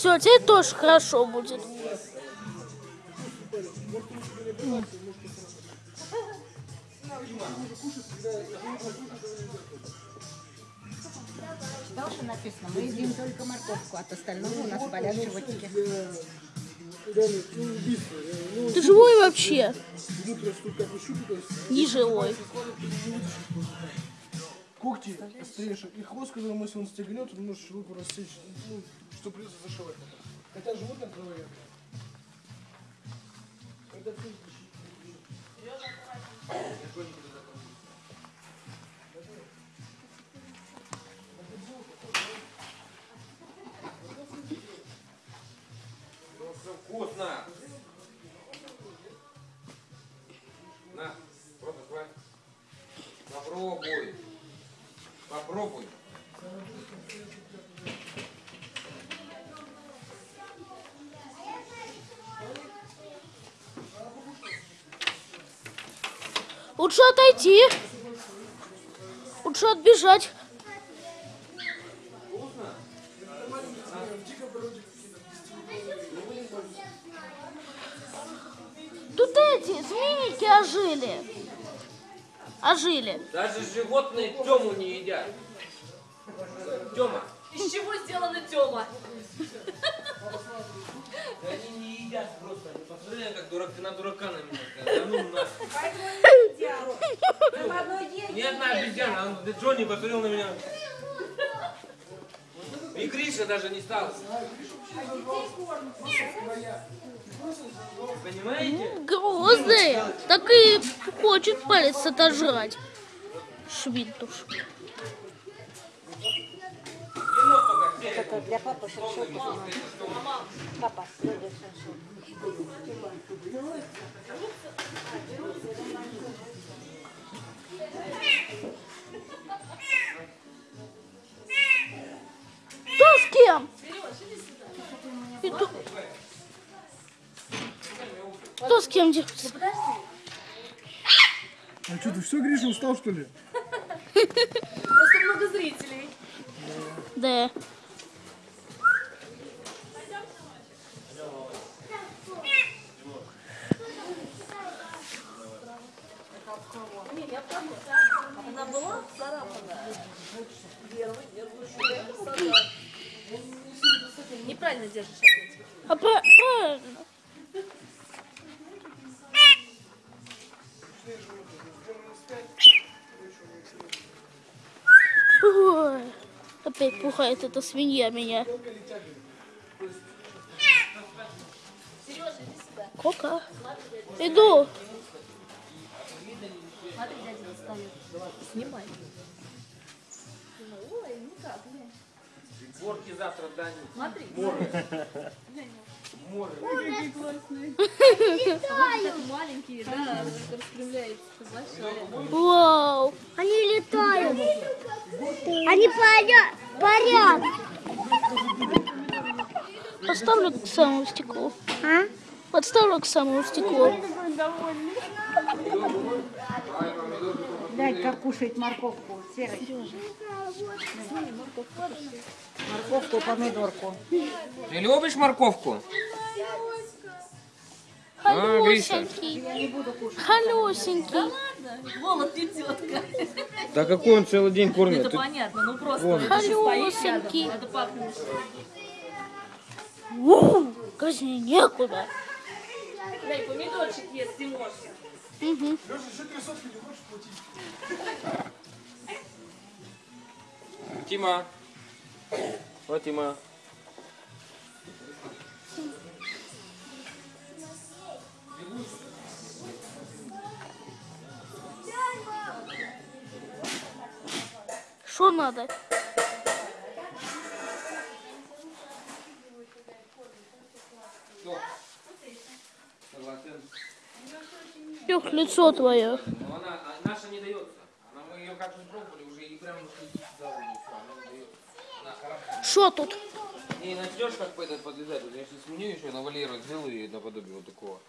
Все, теперь тоже хорошо будет. Что написано? Мы едим только морковку, от остального у нас болят животики. Ты живой вообще? Не живой. Когти острейшие и хвост, который если он стегнет, он может руку рассечь, что придется зашивать. Хотя животное кровоядное. Это все Все вкусно. На, просто хватит. Попробуй. Попробуй. Лучше отойти. Лучше отбежать. Тут эти змейки ожили. Ожили. Даже животные Тему не едят. Тема. Из чего сделана Тёма? Да они не едят просто. Они посмотри, как дурак, ты на дурака на меня. Да ну нахуй. Ни одна обезьяна. Он, Джонни посмотрел на меня. И Гриша даже не стал. Понимаете? Грозные. Так и хочет палец отожрать. Швинтуш. Это для папы шершот. Папа, любит шершот. Кто с кем дерется? А что, ты все, Гриша, устал, что ли? Просто много зрителей. Да. Она была царапана. Неправильно держишь опять. А пра- правильно. Опять пухает эта свинья меня. Кока. Иду. Снимай. Горки завтра дани. Смотри. Море. Такие маленькие, да, распрямляется. Большая. Вау. Они летают. Они парят. Парят. Поставлю к самому стеклу. А? Подставлю к самому стеклу. Дай как кушает морковку. Серый. Морковку, помидорку. Ты любишь морковку? А, Гриша. Халюсенький. Халюсенький. Голод не тетка. Да какой он целый день кормит? Это Ты- понятно, ну просто Вон. надо пахнуть. Ву, казни некуда. Дай помидорчик ест, Тимошка. Угу. Леша, еще три сотки не хочешь платить? Тима. Вот Тима. Что надо? Что? Ёх, лицо твое. Но она, а наша не дается. Она, мы ее пробовали уже и прям. Что тут? Не начнешь как по этот подлезать. Я сейчас сменю еще на Валеру сделаю ей наподобие вот такого.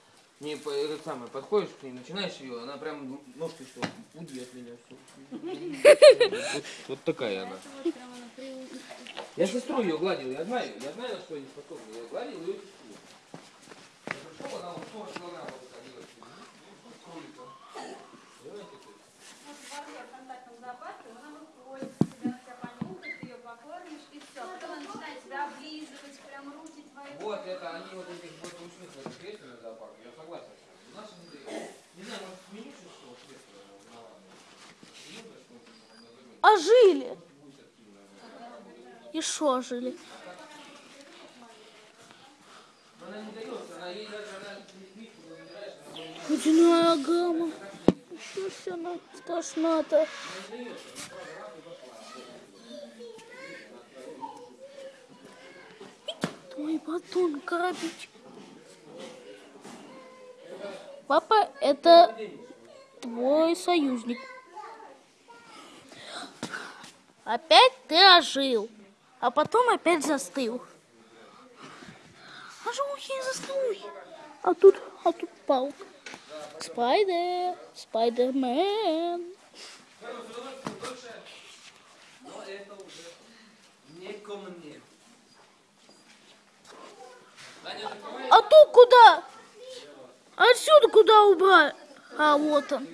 Не, по- этот самый, подходишь к ней, начинаешь ее, она прям ножкой что, уйди от меня, все. Вот, вот такая она. Я сестру ее гладил, я знаю, я знаю, на что они способны. Я гладил ее сестру. Я пришел, она вот 40 килограммов выходила. Кролика. Понимаете, то есть? контактном зоопарке, она выходит, тебя вся понюхает, ты ее покормишь, и все. Потом она начинает тебя облизывать, прям руки твои. Вот это, они вот этих вот учных в этом кресле на зоопарке, я согласен с вами. Наши не дают. Не знаю, может сменить что кресло на ладно. Не знаю, что он на другой. А жили. И что жили? Ледяная гамма. Что ж она страшна-то? Твой батон коробить. Папа, это твой союзник. Опять ты ожил, а потом опять застыл. Ожухи, застыл. А тут, а тут палка. Спайдер, Спайдермен. но это уже. А тут куда? Отсюда куда убрать? А вот он.